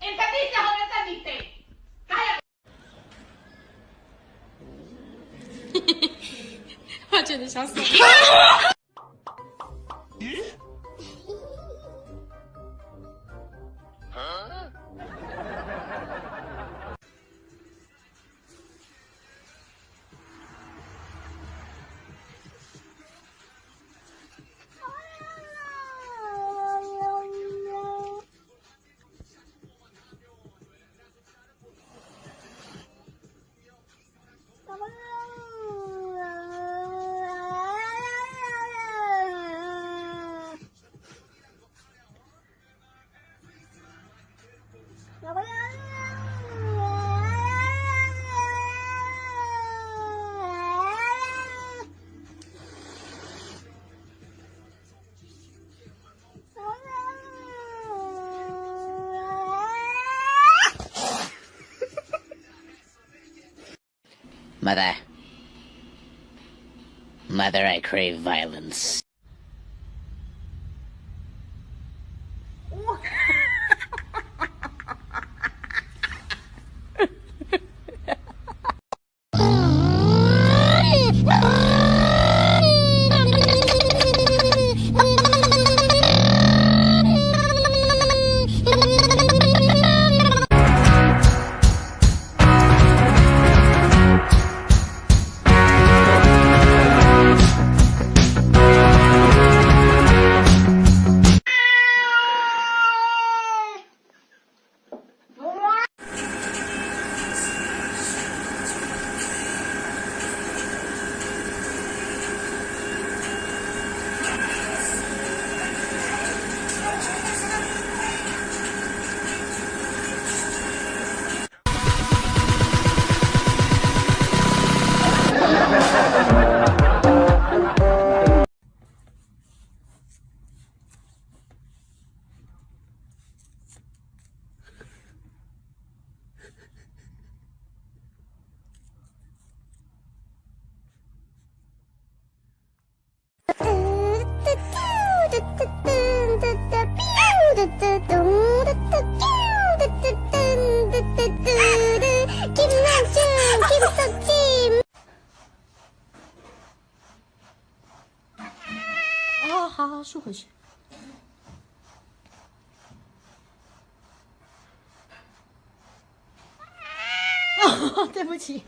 他比他还要淡定，哎呀，我觉得笑死。Mother. Mother, I crave violence. 好，好好竖回去。对不起。